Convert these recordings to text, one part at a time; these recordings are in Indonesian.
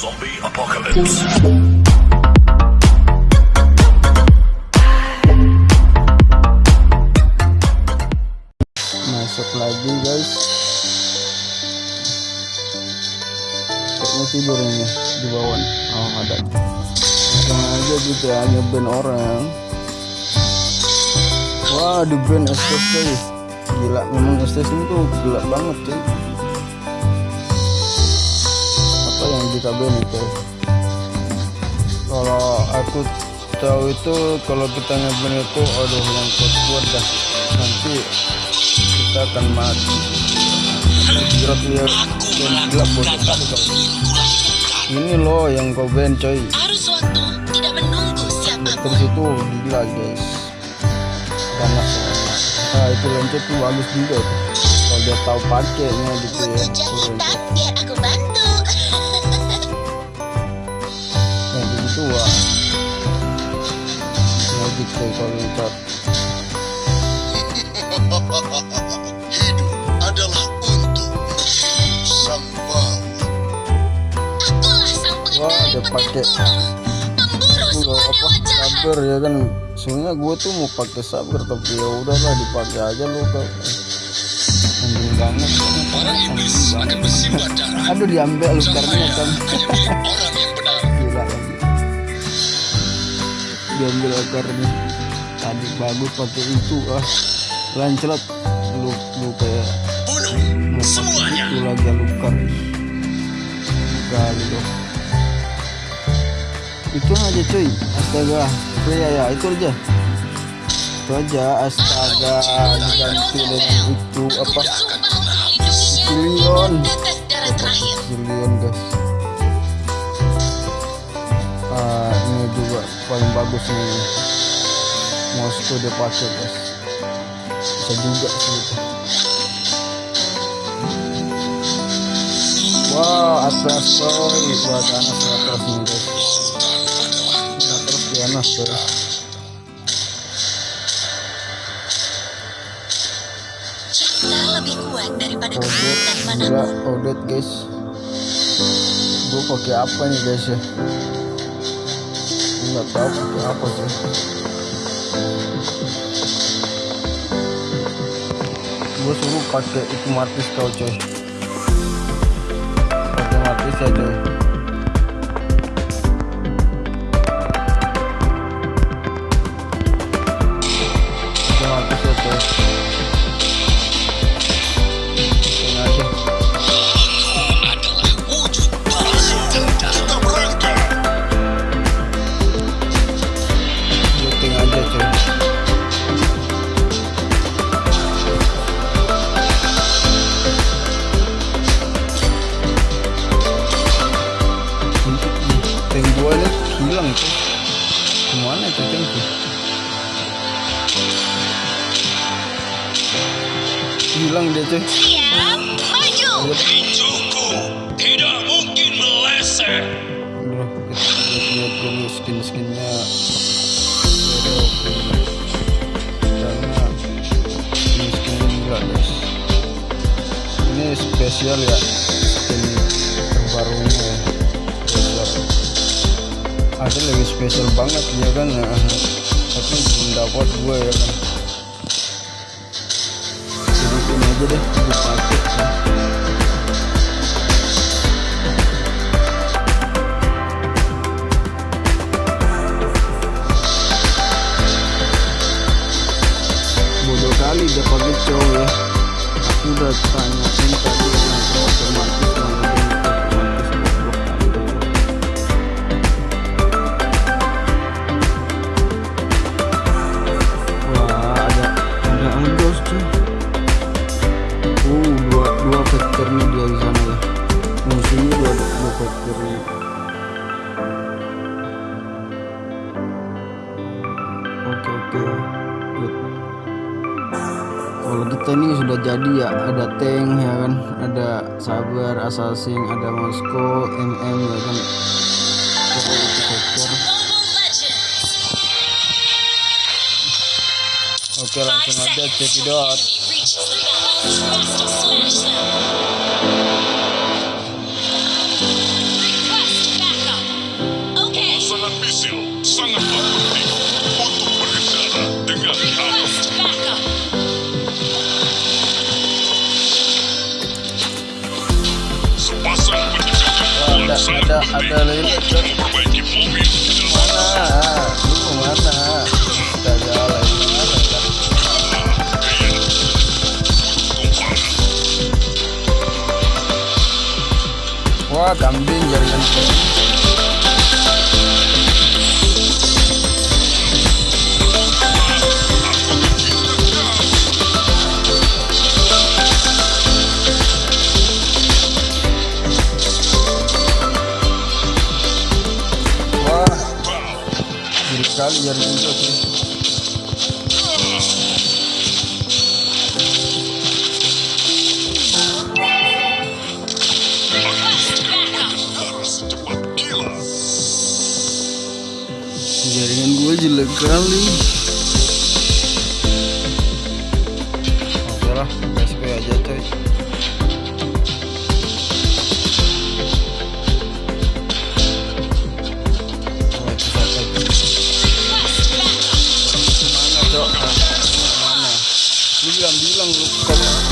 Zombie apocalypse. masuk lagi guys. Kayaknya tidur ini di bawah. Oh ada. Langsung aja gitu ya ngeband orang. Wah di band cuy gila memang ini tuh gelap banget cuy yang kita band itu kalau aku tahu itu kalau kita ngeband itu aduh yang kuat-kuat dah. Nanti kita akan mati. Jerat dia yang gelap kali kau ini loh yang kau band coy. Terus itu gila guys. Ganas nah itu loncet tuh bagus juga tuh kalau dia tahu pakainya gitu ya wah magic tuh kalau Hidup adalah untuk sang Wah, petir pakai-. Pemburu apa? sabar ya kan? Sebenarnya gue tuh mau pakai sabar tapi ya udahlah dipakai aja lu kau anjing banget. Para iblis akan bersimbah darah. aduh diambil lukarnya kan diambil akarnya tadi bagus pakai itu ah lancelot lu lu kayak Bunuh semuanya. itu lagi lukar kali loh itu aja cuy. Astaga. Oh, ya ya itu aja. Itu aja. Astaga. Diganti dengan itu apa? Terakhir. Zillion guys paling bagus nih Moskow dia pakai guys bisa juga sih itu Wah, atlas coy, buat anak atlas nih guys. Atlas di anak. Cinta lebih kuat daripada Odet, gila, odet guys. Gue pakai apa nih guys ya? Nggak tahu pakai apa sih. Gue suruh pakai itu martis kau coy. Pakai martis ya coy. Spesial ya. Skin terbarunya. Ya Spesial Ada lagi spesial banget ya kan? Nah, Tapi belum dapat gue ya kan. Ini aja deh gue pakai. Ya. bodoh kali dia pakai cowok ya. Aku udah tanyain sudah jadi ya ada tank ya kan ada sabar assassin ada Moskow MM ya kan. Oke langsung aja the out ada mana lu wah kambing jaringan bagus sekali ya juga sih. Jaringan gue jelek kali. Bilang bilang lu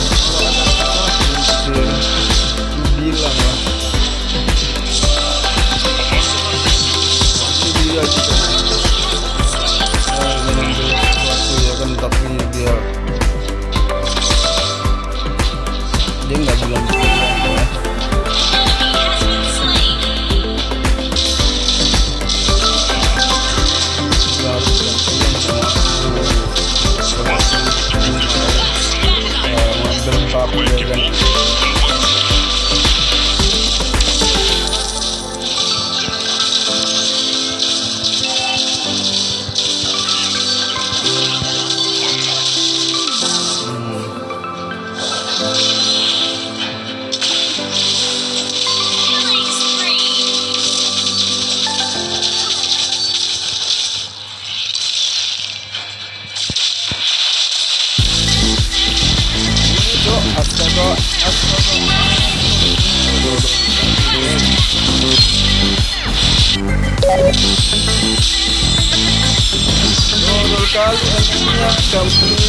Something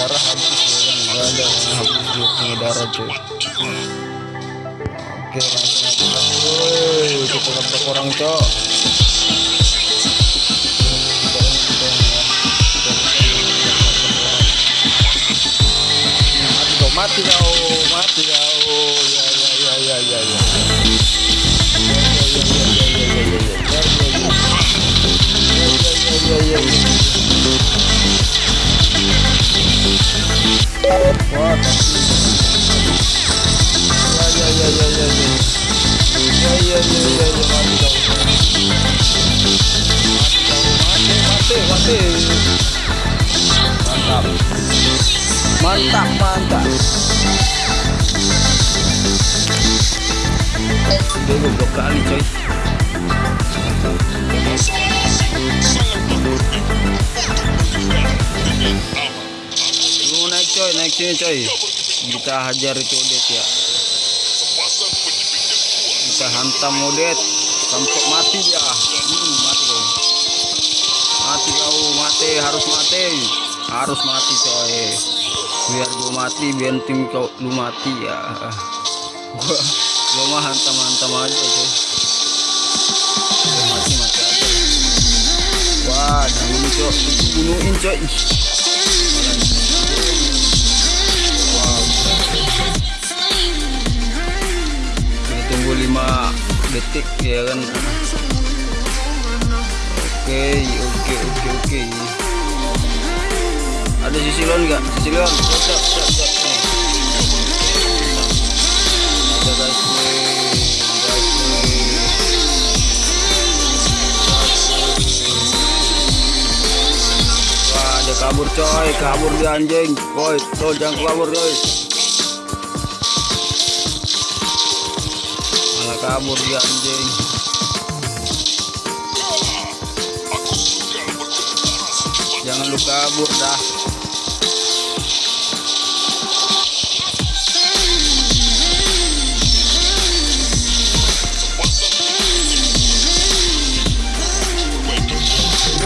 darah habis ya kan nggak ada habis dia punya darah cuy oke langsung aja woi kita orang cok mati kau mati kau mati kau ya ya ya ya ya ya Wah, ya ya ya ya ya ya ya ya What the? Yeah, yeah, yeah, yeah, yeah, yeah. Yeah, yeah, yeah, yeah, yeah. Mati dong. Mati dong. Mati, mati, mati. Mantap. Mantap, mantap. Dia goblok kali coy. Mantap. Sini coy. Kita hajar itu Odet ya. Kita hantam Odet sampai mati dia. Hmm, mati kau mati kau mati harus mati. Harus mati coy. Biar gua mati biar tim kau lu mati ya. Gua gua mah hantam hantam aja coy. Gua mati aja. Wah dibunuh coy bunuhin coy detik ya kan? Oke oke oke oke. Ada sisi lawan nggak? Sisi cok cok nih. Ada kabur coy, kabur dia anjing. Boy, tuh jangan kabur coy. Kabur dia anjing. Jangan lu kabur dah.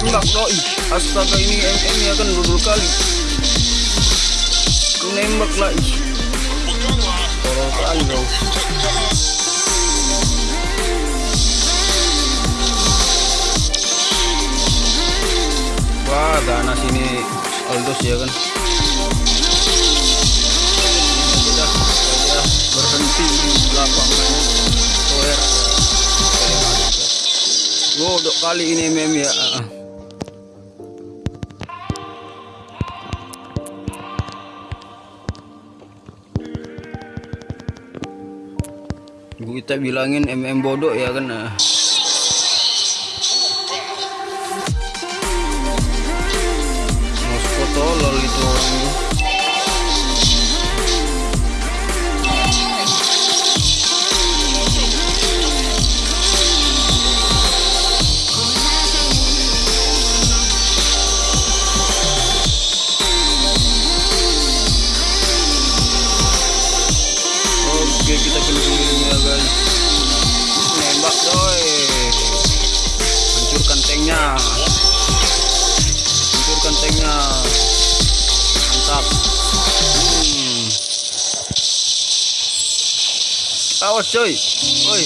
Nembak. Astaga ini MM ya kan dua kali. Nembak lah ih. Kali. Wah, ganas ini Aldos ya kan. Sudah, berhenti di lapangan Toer. Godok kali ini mem ya. Kita bilangin MM bodoh ya kan. Oke kita keliling ya guys. Nembak coy. Hancurkan tanknya. Hancurkan tanknya Mantap hmm. Awas coy Woi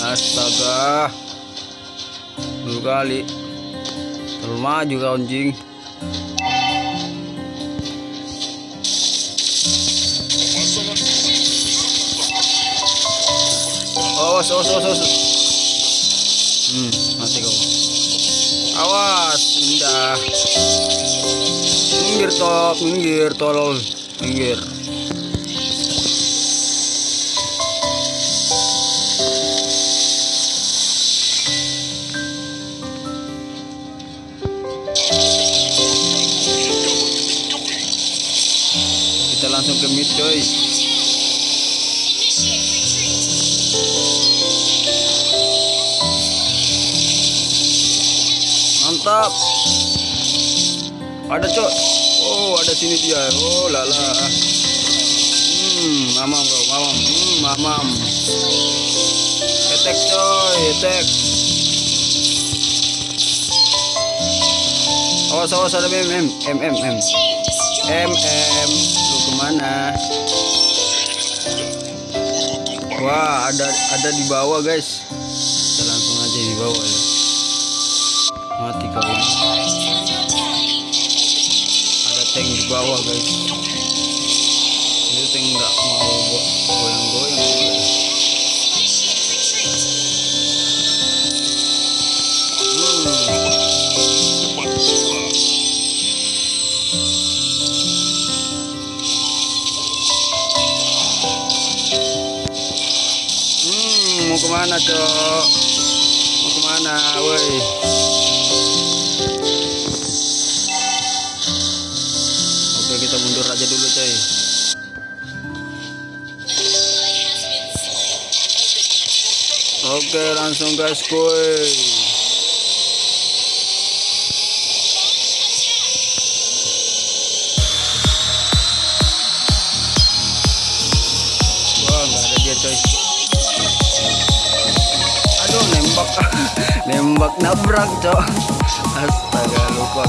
Astaga Dua kali kau anjing pemasangan Awas, awas, awas, awas. Hmm, mati kau. Awas, indah. Minggir top, minggir tolol, minggir. Kita langsung ke mid coy. Mantap. Ada cok. Oh, ada sini dia. Oh, lala. Hmm, mamam kau, mamam. Hmm, mamam. Attack coy, attack. Awas, awas ada M, M, M, M, M. Team destroyed. M, M. Lu ke mana? Wah, ada ada di bawah guys. Kita langsung aja di bawah ya. Mati kau ini. Ada tank di bawah guys ini tank nggak mau go- goyang-goyang Initiate retreat. hmm. cepat gila hmm mau ke mana cok mau ke mana woi mundur aja dulu coy. Oke langsung gas kuy nembak. Nembak nabrak cok astaga lupa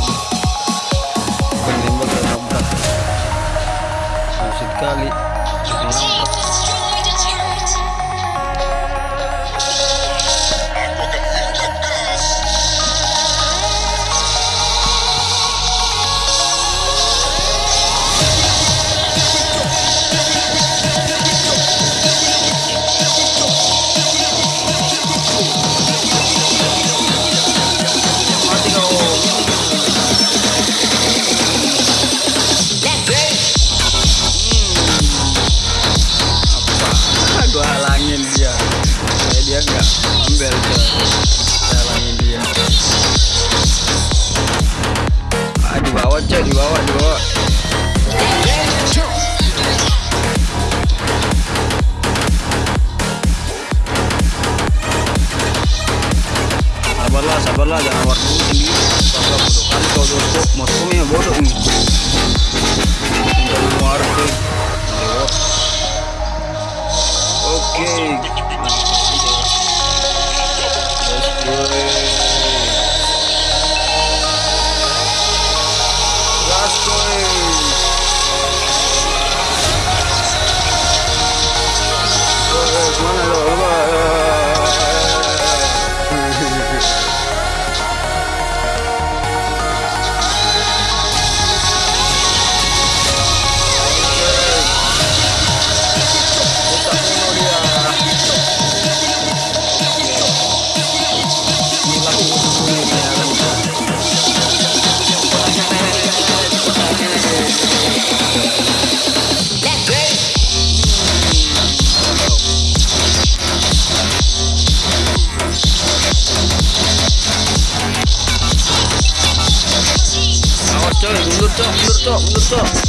kamu astaga.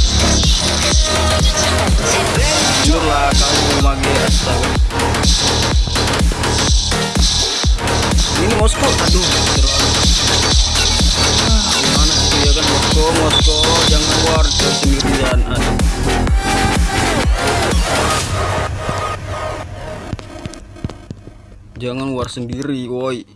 Ini Moskow, aduh terlalu. Gimana sih ya kan Moskow, Moskow, jangan war coy sendirian. Aduh. Jangan war sendiri, woi.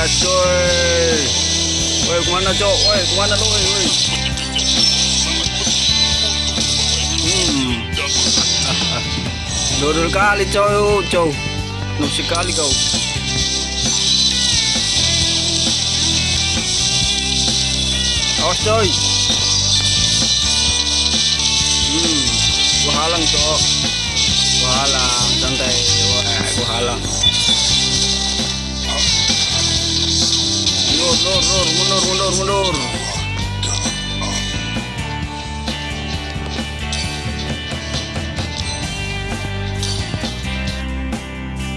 Oke, gas coy. Woi, ke mana cok? Woi, ke mana lu? Woi, woi. Hmm. Dodol kali coy, coy. Noob sekali kau. Awas coy. Hmm, gua halang cok. Gua halang, santai. Wah, Mundur, mundur, mundur, mundur, mundur.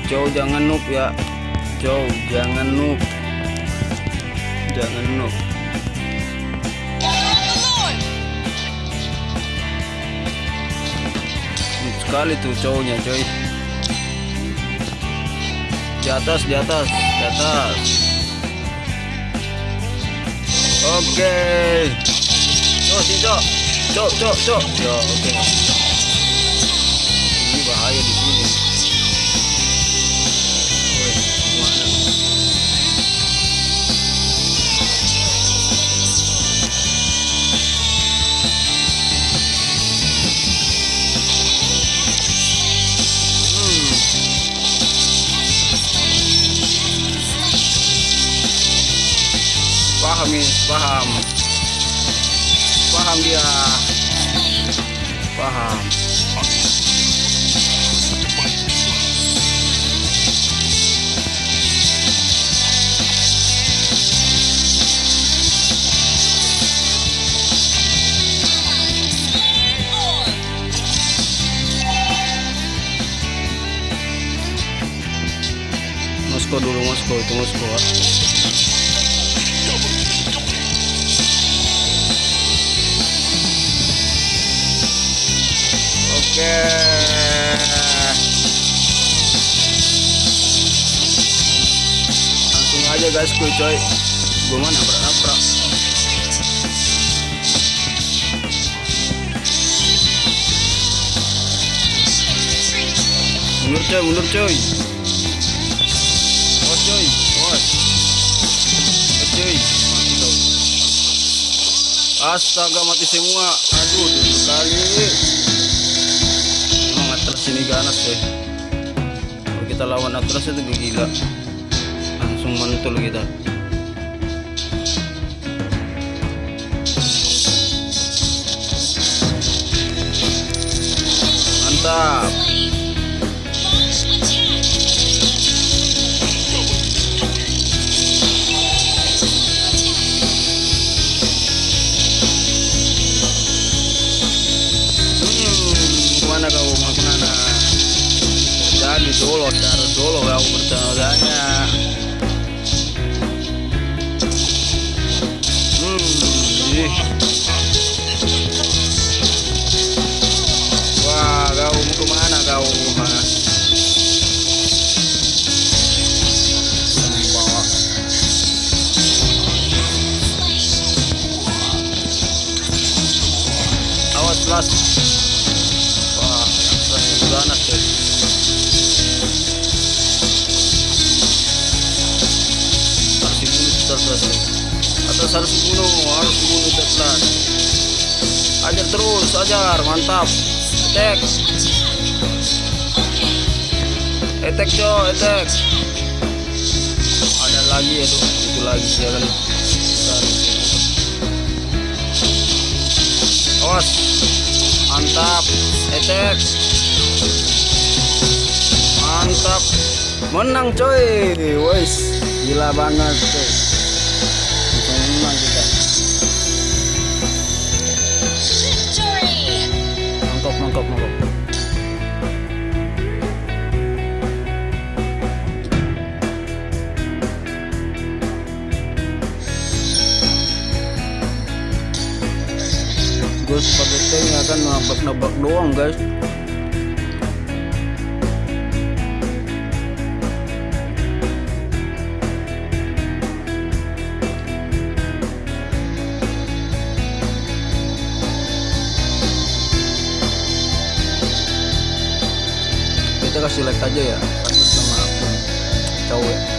Joe jangan noob ya. Joe jangan noob. Jangan noob. Noob sekali tuh cowoknya coy. Di atas, di atas, di atas. Oke. Cok, si cok. Cok, cok, cok. Ya, oke. Ini Paham. Paham dia. Paham. Moskow dulu Moskow itu Moskow. Langsung aja guys kuy coy. Gue mana nabrak-nabrak. Mundur coy, mundur coy. Awas coy, awas. Awas. Astaga mati semua. Aduh, dua kali. Emang Atlas ini ganas coy. Kalau kita lawan Atlas itu gila. Langsung mantul kita. mantap dulu taruh dulu kau bertanya hmm ih. wah kau mau ke mana kau awas terus atas harus dibunuh harus dibunuh terus ajar terus ajar mantap. Attack attack co attack ada lagi tuh itu lagi ya Bentar. awas. Mantap. Attack mantap. Menang coy. Wes gila banget coy ya kan nabrak-nabrak doang guys. Kita kasih like aja ya bersama aku cowok